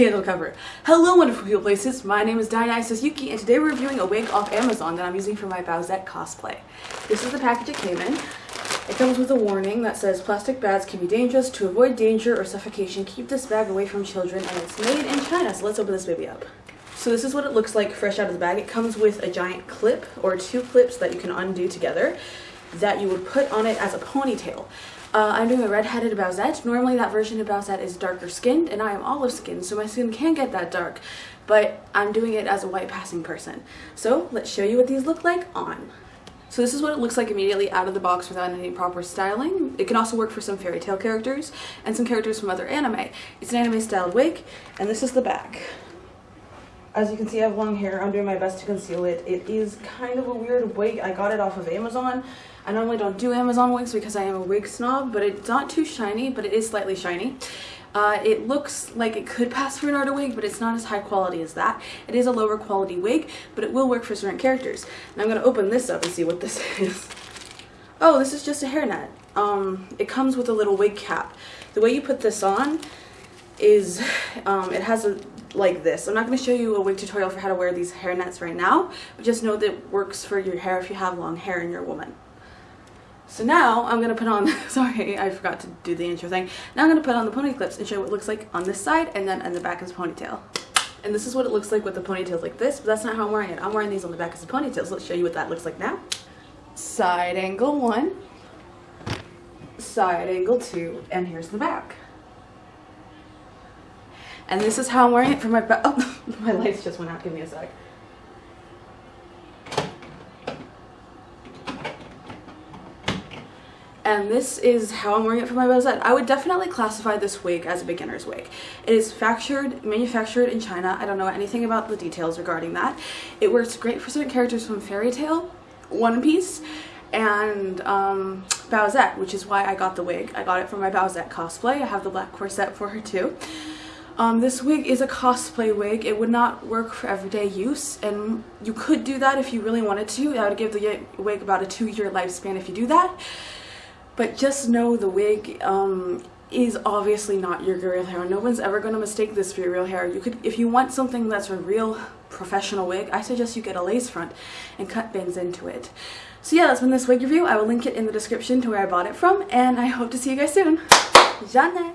candle cover. Hello wonderful people places, my name is Dionysus Yuki and today we're reviewing a wig off Amazon that I'm using for my Bowsette cosplay. This is the package it came in. It comes with a warning that says plastic bags can be dangerous. To avoid danger or suffocation, keep this bag away from children and it's made in China. So let's open this baby up. So this is what it looks like fresh out of the bag. It comes with a giant clip or two clips that you can undo together that you would put on it as a ponytail. Uh, I'm doing a red-headed Bowsette. Normally that version of Bowsette is darker skinned and I am olive skinned so my skin can get that dark but I'm doing it as a white passing person. So let's show you what these look like on. So this is what it looks like immediately out of the box without any proper styling. It can also work for some Fairy Tail characters and some characters from other anime. It's an anime styled wig and this is the back. As you can see I have long hair. I'm doing my best to conceal it. It is kind of a weird wig. I got it off of Amazon I normally don't do Amazon wigs because I am a wig snob, but it's not too shiny, but it is slightly shiny. Uh, it looks like it could pass for an Arda wig, but it's not as high quality as that. It is a lower quality wig, but it will work for certain characters. Now I'm going to open this up and see what this is. Oh, this is just a hairnet. Um, it comes with a little wig cap. The way you put this on is, um, it has a like this. I'm not going to show you a wig tutorial for how to wear these hairnets right now, but just know that it works for your hair if you have long hair and you're a woman. So now I'm going to put on, sorry, I forgot to do the intro thing. Now I'm going to put on the pony clips and show what it looks like on this side and then on the back the ponytail. And this is what it looks like with the ponytails like this, but that's not how I'm wearing it. I'm wearing these on the back as the ponytail, So let's show you what that looks like now. Side angle one, side angle two, and here's the back. And this is how I'm wearing it for my back. Oh, my lights just went out. Give me a sec. and this is how I'm wearing it for my Bowsette. I would definitely classify this wig as a beginner's wig. It is factured, manufactured in China. I don't know anything about the details regarding that. It works great for certain characters from Fairy Tail, One Piece, and um, Bowsette, which is why I got the wig. I got it for my Bowsette cosplay. I have the black corset for her too. Um, this wig is a cosplay wig. It would not work for everyday use and you could do that if you really wanted to. I would give the wig about a two year lifespan if you do that. But just know the wig um, is obviously not your real hair. No one's ever going to mistake this for your real hair. You could, If you want something that's a real professional wig, I suggest you get a lace front and cut bangs into it. So yeah, that's been this wig review. I will link it in the description to where I bought it from, and I hope to see you guys soon. Jeanne!